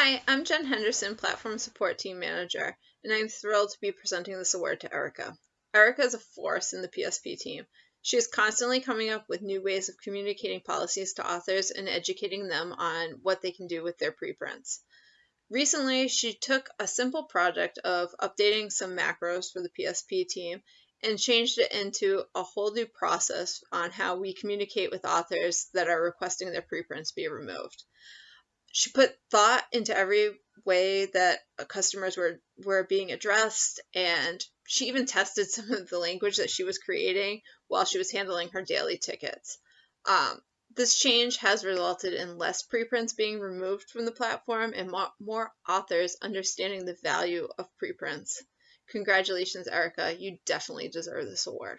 Hi, I'm Jen Henderson, Platform Support Team Manager, and I'm thrilled to be presenting this award to Erica. Erica is a force in the PSP team. She is constantly coming up with new ways of communicating policies to authors and educating them on what they can do with their preprints. Recently, she took a simple project of updating some macros for the PSP team and changed it into a whole new process on how we communicate with authors that are requesting their preprints be removed she put thought into every way that customers were were being addressed and she even tested some of the language that she was creating while she was handling her daily tickets. Um, this change has resulted in less preprints being removed from the platform and more, more authors understanding the value of preprints. Congratulations erica. You definitely deserve this award